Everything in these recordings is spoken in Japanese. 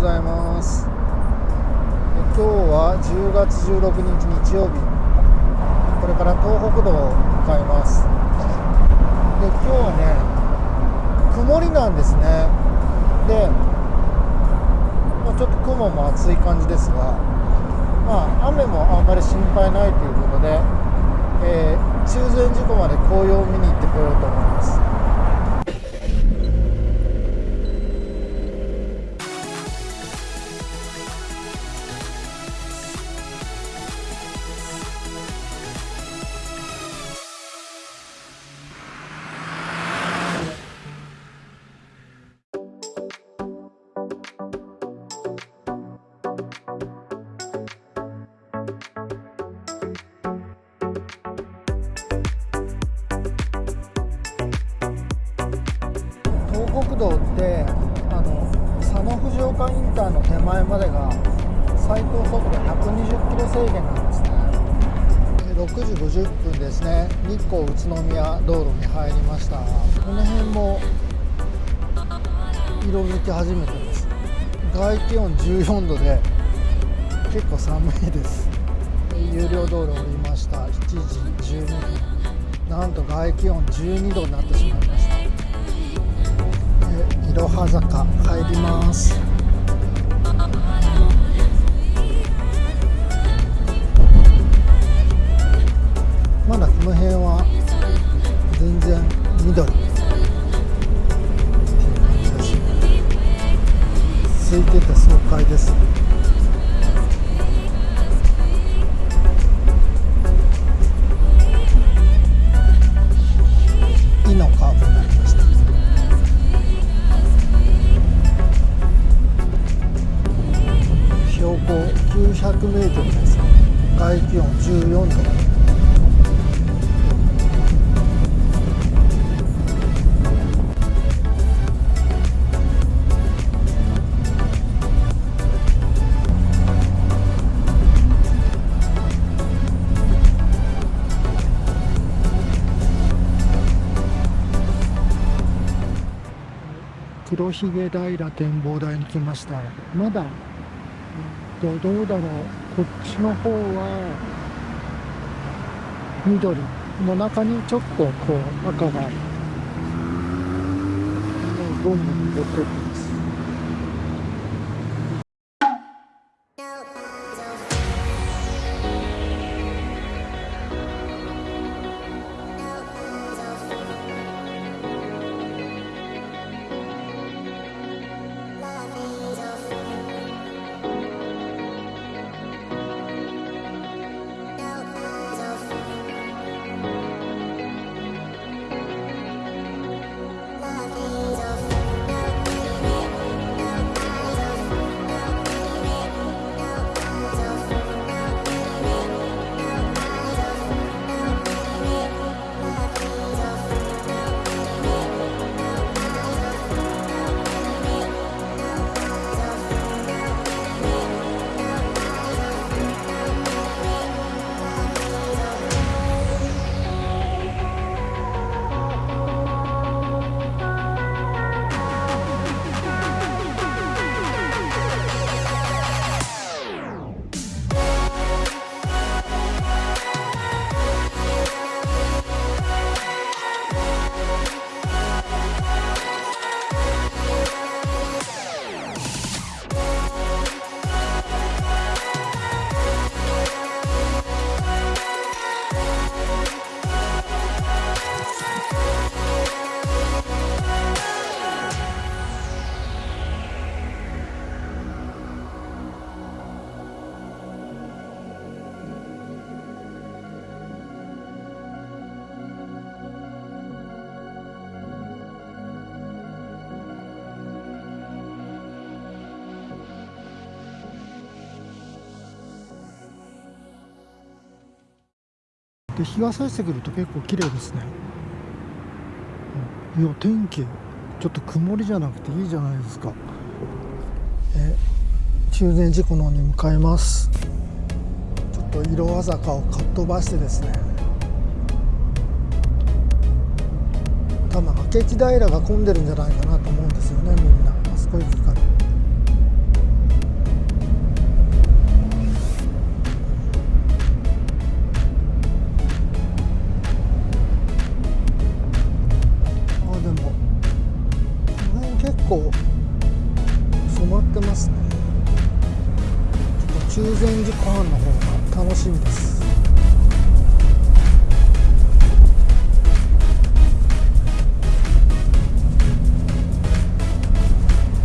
ございます。今日は10月16日日曜日。これから東北道を向かいます。で今日はね曇りなんですね。で、まあ、ちょっと雲も厚い感じですがまあ雨もあんまり心配ないということで、えー、中禅寺湖まで紅葉を見に行ってこようと思います。東北道ってあの佐野藤岡インターの手前までが最高速度120キロ制限なんですね。6時50分ですね。日光宇都宮道路に入りました。この辺も色づき始めてます。外気温14度で結構寒いです。有料道路降りました。7時12分。なんと外気温12度になってしまいました。いろは坂入りますまだこの辺は全然緑っていう感じです空いてて爽快です黒ひげ平展望台に来ました。まだどどうだろう。こっちの方は緑。の中にちょっとこう赤が。どんどん出てるで日が差してくると結構綺麗ですね、うん、いや天気ちょっと曇りじゃなくていいじゃないですか。え中禅寺湖の方に向かいます。ちょっと色鮮坂をかっ飛ばしてですね。多分明智平が混んでるんじゃないかなと思うんですよねみんな。あそこ行くか。構染まってますね。ちょっと中禅寺湖畔の方が楽しみです。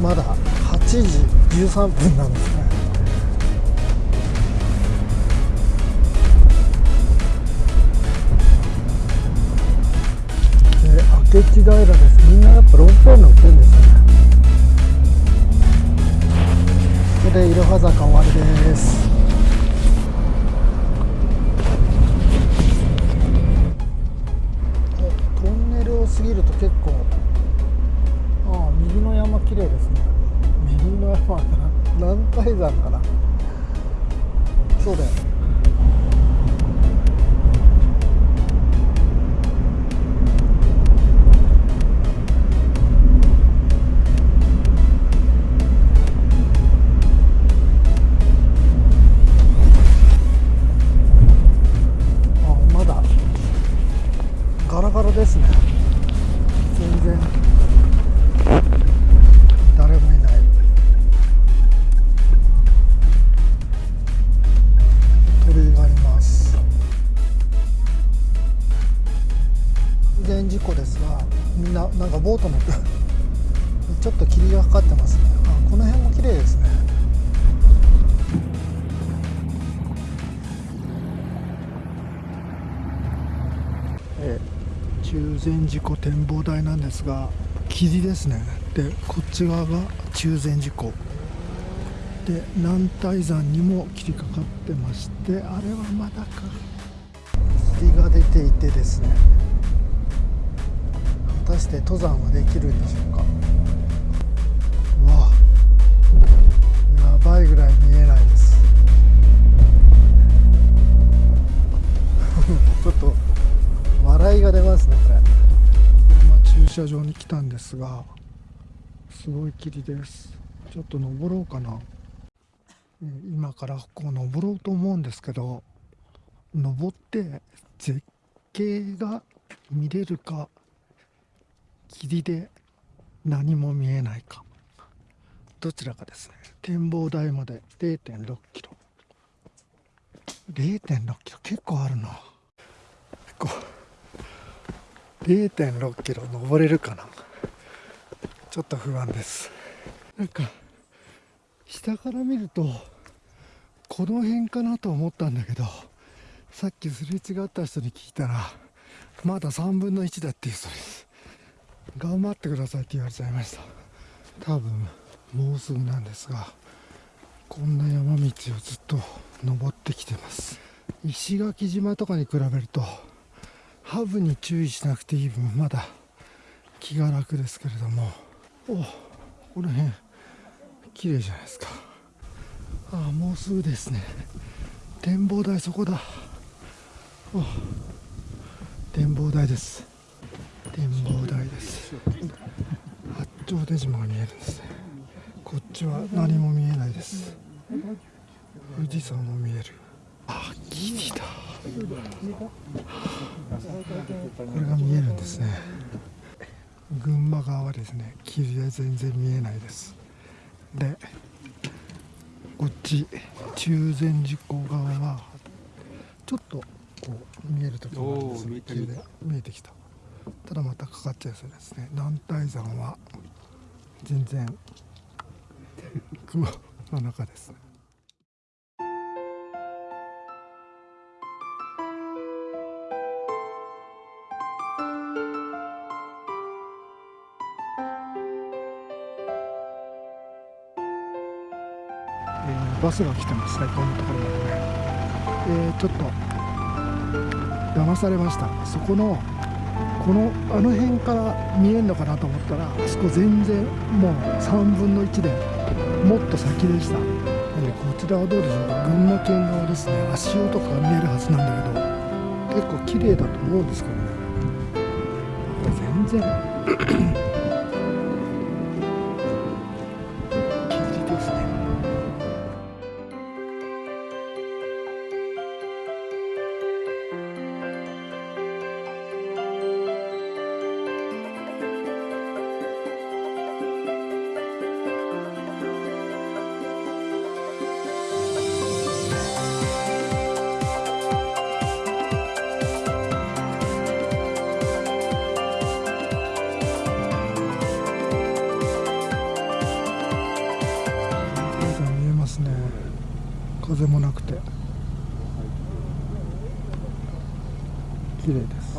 まだ8時13分なんですね。明智平です。みんなやっぱロープウェイ乗ってるんですね。でいろは坂終わりです。トンネルを過ぎると結構ああ右の山綺麗ですね。右の山かな。南海山かな。そうだよね。事故ですがみんななんかボート乗って ちょっと霧がかかってますね。あこの辺も綺麗ですね。え中禅寺湖展望台なんですが霧ですね。でこっち側が中禅寺湖。で南大山にも霧かかってましてあれはまだか。霧が出ていてですね果たして登山はできるんでしょうか？うわやばいぐらい見えないです。ちょっと笑いが出ますねこれ、今駐車場に来たんですがすごい霧です。ちょっと登ろうかな。今からこう登ろうと思うんですけど登って絶景が見れるか霧で何も見えないか。どちらかですね。展望台まで0 6キロ。0 6キロ。結構あるな。こう。0.6キロ登れるかな。ちょっと不安です。なんか下から見るとこの辺かなと思ったんだけどさっきすれ違った人に聞いたらまだ3分の1だっていう人です。頑張ってくださいって言われちゃいました。多分もうすぐなんですがこんな山道をずっと登ってきてます。石垣島とかに比べるとハブに注意しなくていい分まだ気が楽ですけれども。おこの辺綺麗じゃないですか。ああもうすぐですね。展望台そこだ。展望台です。展望台です。八丁出島が見えるんですね。こっちは何も見えないです。富士山も見える。あ霧だ。これが見えるんですね。群馬側はですね霧で全然見えないです。でこっち中禅寺湖側はちょっとこう見える時もあるんですおー見えてる霧で見えてきたただまたかかっちゃいそうですね。南大山は全然雲の中ですね。えバスが来てます。最高のところまでね、えーちょっと騙されました。そこのこのあの辺から見えるのかなと思ったらあそこ全然もう3分の1でもっと先でした。でこちらはどうでしょうか。群馬県側ですね。足音とかが見えるはずなんだけど結構綺麗だと思うんですけどね。全然。風もなくて。綺麗です。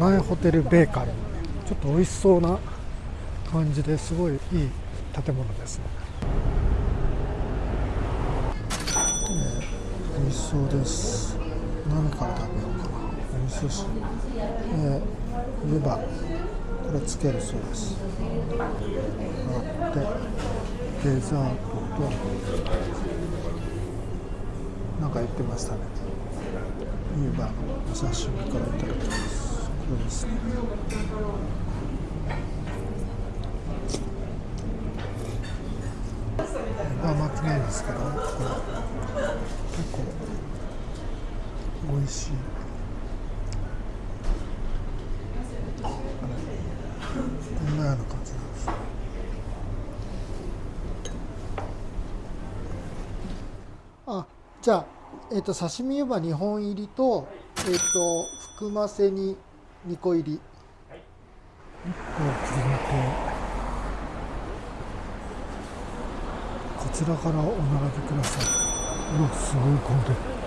かなえホテルベーカリー。ちょっと美味しそうな感じですごいいい建物ですね、えー美味しそうです。何から食べようかな。お味噌汁。えー、湯葉。これつけるそうですあってデザートと。なんか言ってましたね。湯葉のお刺身からいただきます。これですね。湯葉巻きなんですけどこれ結構美味しいじなんですあじゃあえっ、と刺身湯葉2本入りとえっ、と含ませに2個入り。1個を切り抜けこちらからお並びください。うわすごい混んでる。